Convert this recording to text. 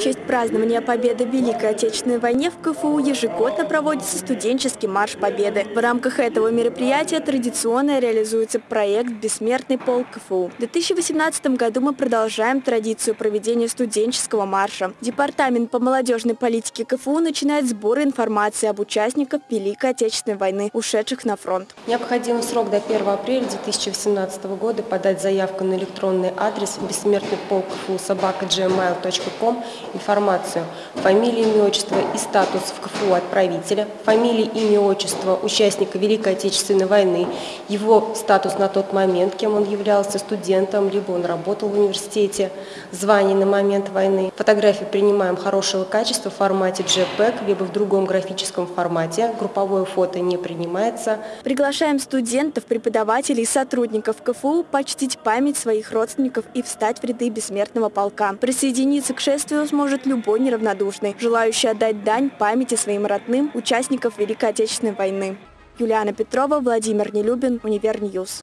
честь празднования победы в Великой Отечественной войне в КФУ ежегодно проводится студенческий марш Победы. В рамках этого мероприятия традиционно реализуется проект «Бессмертный полк КФУ». В 2018 году мы продолжаем традицию проведения студенческого марша. Департамент по молодежной политике КФУ начинает сбор информации об участниках Великой Отечественной войны, ушедших на фронт. Необходимый срок до 1 апреля 2018 года подать заявку на электронный адрес «Бессмертный полк КФУ собака информацию, фамилия, имя, отчество и статус в КФУ отправителя, фамилия, имя, отчество участника Великой Отечественной войны, его статус на тот момент, кем он являлся, студентом, либо он работал в университете, звание на момент войны. Фотографии принимаем хорошего качества в формате JPEG, либо в другом графическом формате. Групповое фото не принимается. Приглашаем студентов, преподавателей и сотрудников КФУ почтить память своих родственников и встать в ряды бессмертного полка. Присоединиться к шествию сможет любой неравнодушный, желающий отдать дань памяти своим родным участников Великой Отечественной войны. Юлиана Петрова, Владимир Нелюбин, Универньюз.